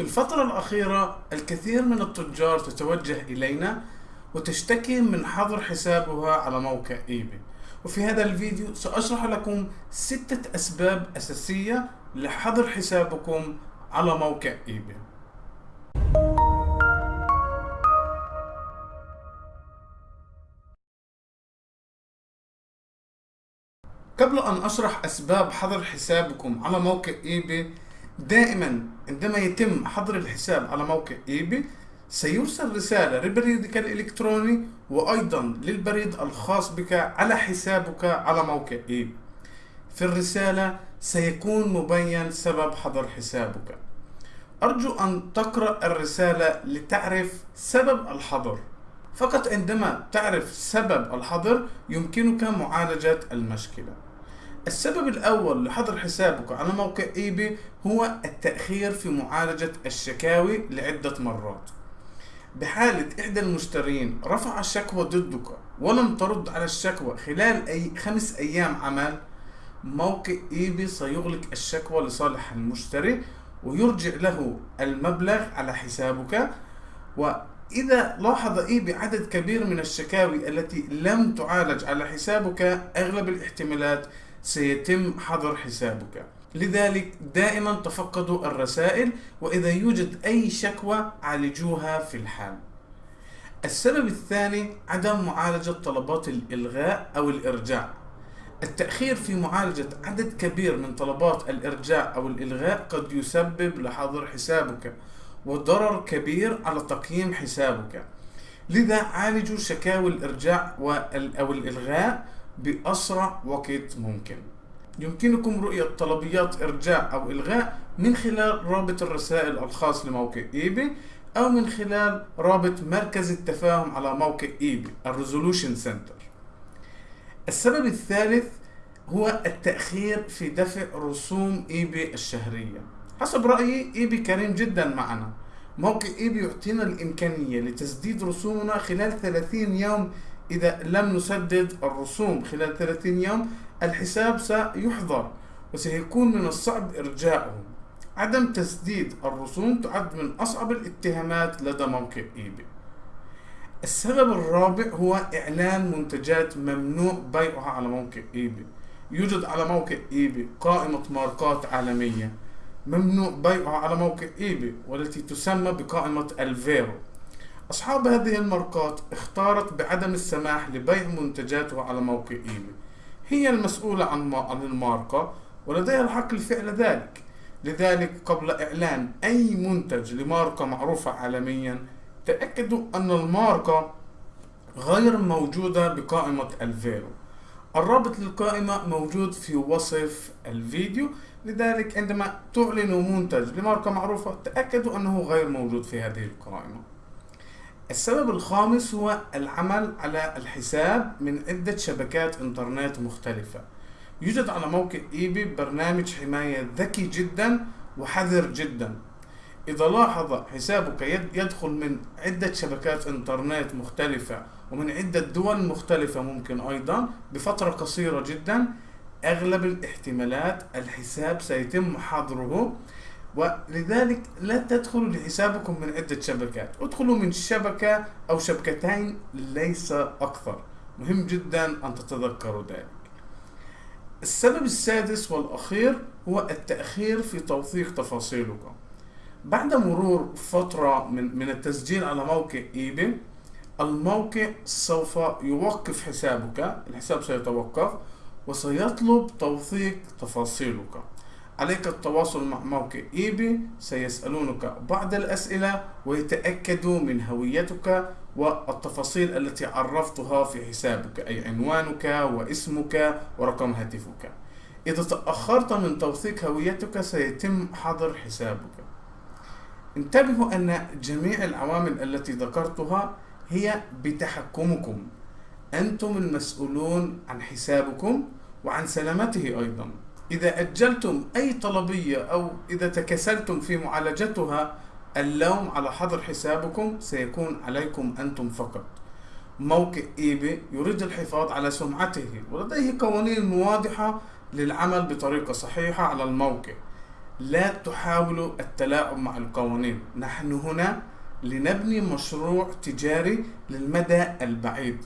في الفترة الأخيرة الكثير من التجار تتوجه إلينا وتشتكي من حظر حسابها على موقع eBay وفي هذا الفيديو سأشرح لكم ستة أسباب أساسية لحظر حسابكم على موقع eBay قبل أن أشرح أسباب حظر حسابكم على موقع eBay دائما عندما يتم حظر الحساب على موقع eBay سيرسل رسالة لبريدك الإلكتروني وأيضا للبريد الخاص بك على حسابك على موقع eBay في الرسالة سيكون مبين سبب حظر حسابك. أرجو أن تقرأ الرسالة لتعرف سبب الحظر. فقط عندما تعرف سبب الحظر يمكنك معالجة المشكلة. السبب الأول لحظر حسابك على موقع eBay هو التأخير في معالجة الشكاوي لعدة مرات. بحالة إحدى المشترين رفع الشكوى ضدك ولم ترد على الشكوى خلال أي خمس أيام عمل موقع eBay سيغلق الشكوى لصالح المشتري ويرجع له المبلغ على حسابك. وإذا لاحظ eBay عدد كبير من الشكاوي التي لم تعالج على حسابك أغلب الاحتمالات سيتم حظر حسابك. لذلك دائما تفقدوا الرسائل وإذا يوجد أي شكوى عالجوها في الحال. السبب الثاني عدم معالجة طلبات الإلغاء أو الإرجاع. التأخير في معالجة عدد كبير من طلبات الإرجاع أو الإلغاء قد يسبب لحظر حسابك وضرر كبير على تقييم حسابك. لذا عالجوا شكاوي الإرجاع أو الإلغاء بأسرع وقت ممكن. يمكنكم رؤية طلبيات إرجاع أو إلغاء من خلال رابط الرسائل الخاص لموقع eBay أو من خلال رابط مركز التفاهم على موقع eBay ال Resolution Center. السبب الثالث هو التأخير في دفع رسوم eBay الشهرية. حسب رأيي eBay كريم جدا معنا. موقع eBay يعطينا الإمكانية لتسديد رسومنا خلال 30 يوم إذا لم نسدد الرسوم خلال 30 يوم الحساب سيحظر وسيكون من الصعب إرجاعه. عدم تسديد الرسوم تعد من أصعب الاتهامات لدى موقع eBay السبب الرابع هو إعلان منتجات ممنوع بيعها على موقع eBay يوجد على موقع eBay قائمة ماركات عالمية ممنوع بيعها على موقع eBay والتي تسمى بقائمة ال VeRO. أصحاب هذه الماركات اختارت بعدم السماح لبيع منتجاتها على موقع eBay هي المسؤولة عن عن الماركة ولديها الحق لفعل ذلك. لذلك قبل إعلان أي منتج لماركة معروفة عالميا تأكدوا أن الماركة غير موجودة بقائمة ال VeRO. الرابط للقائمة موجود في وصف الفيديو. لذلك عندما تعلنوا منتج لماركة معروفة تأكدوا أنه غير موجود في هذه القائمة. السبب الخامس هو العمل على الحساب من عدة شبكات إنترنت مختلفة. يوجد على موقع ايباي برنامج حماية ذكي جدا وحذر جدا. إذا لاحظ حسابك يدخل من عدة شبكات إنترنت مختلفة ومن عدة دول مختلفة ممكن أيضا بفترة قصيرة جدا أغلب الاحتمالات الحساب سيتم حظره ولذلك لا تدخلوا لحسابكم من عدة شبكات. ادخلوا من شبكة أو شبكتين ليس أكثر. مهم جدا أن تتذكروا ذلك. السبب السادس والأخير هو التأخير في توثيق تفاصيلك بعد مرور فترة من, من التسجيل على موقع ايباي الموقع سوف يوقف حسابك الحساب سيتوقف وسيطلب توثيق تفاصيلك. عليك التواصل مع موقع ايباي سيسألونك بعض الأسئلة ويتأكدوا من هويتك والتفاصيل التي عرفتها في حسابك أي عنوانك واسمك ورقم هاتفك. إذا تأخرت من توثيق هويتك سيتم حظر حسابك. انتبهوا أن جميع العوامل التي ذكرتها هي بتحكمكم. أنتم المسؤولون عن حسابكم وعن سلامته أيضا. إذا أجلتم أي طلبية أو إذا تكسلتم في معالجتها اللوم على حظر حسابكم سيكون عليكم أنتم فقط. موقع إيباي يريد الحفاظ على سمعته ولديه قوانين واضحة للعمل بطريقة صحيحة على الموقع. لا تحاولوا التلاعب مع القوانين. نحن هنا لنبني مشروع تجاري للمدى البعيد.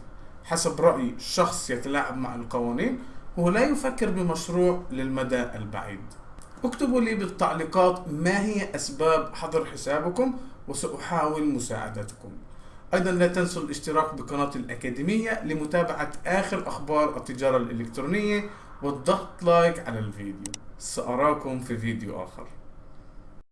حسب رأي شخص يتلاعب مع القوانين هو لا يفكر بمشروع للمدى البعيد. اكتبوا لي بالتعليقات ما هي أسباب حظر حسابكم وسأحاول مساعدتكم. أيضا لا تنسوا الاشتراك بقناة الأكاديمية لمتابعة آخر أخبار التجارة الإلكترونية والضغط لايك على الفيديو. سأراكم في فيديو آخر.